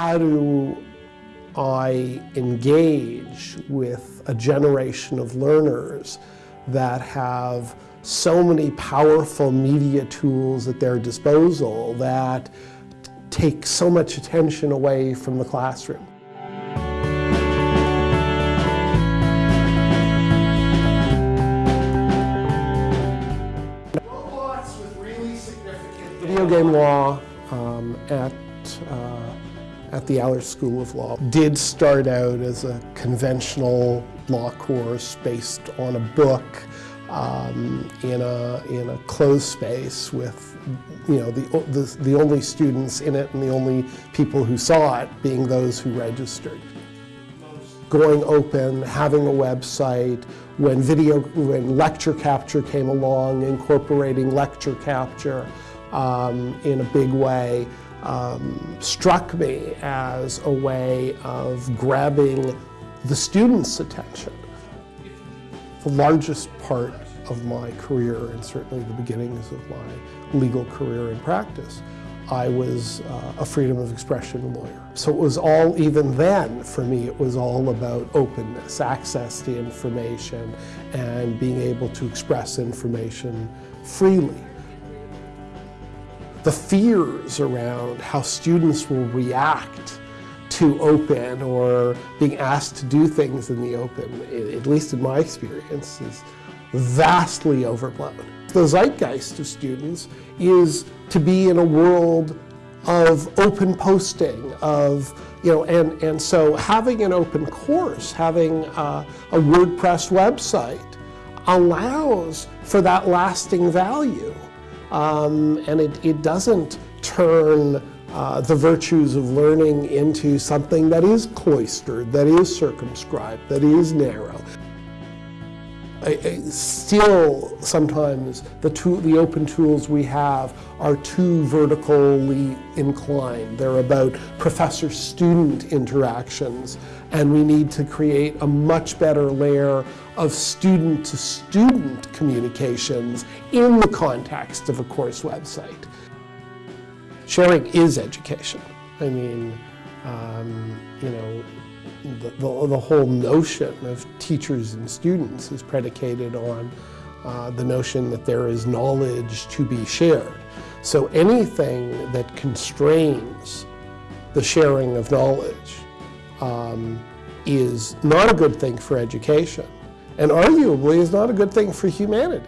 how do I engage with a generation of learners that have so many powerful media tools at their disposal that take so much attention away from the classroom. Video game law um, at uh, at the Allard School of Law did start out as a conventional law course based on a book um, in a in a closed space with you know the, the the only students in it and the only people who saw it being those who registered. Going open, having a website, when video, when lecture capture came along, incorporating lecture capture um, in a big way, um, struck me as a way of grabbing the student's attention. The largest part of my career, and certainly the beginnings of my legal career and practice, I was uh, a freedom of expression lawyer. So it was all, even then, for me, it was all about openness, access to information, and being able to express information freely the fears around how students will react to open or being asked to do things in the open, at least in my experience, is vastly overblown. The zeitgeist of students is to be in a world of open posting, of, you know, and, and so having an open course, having a WordPress website allows for that lasting value. Um, and it, it doesn't turn uh, the virtues of learning into something that is cloistered, that is circumscribed, that is narrow. I, I, still, sometimes the, the open tools we have are too vertically inclined. They're about professor-student interactions, and we need to create a much better layer of student-to-student -student communications in the context of a course website. Sharing is education. I mean, um, you know, the, the, the, whole notion of teachers and students is predicated on uh, the notion that there is knowledge to be shared. So anything that constrains the sharing of knowledge um, is not a good thing for education and arguably is not a good thing for humanity.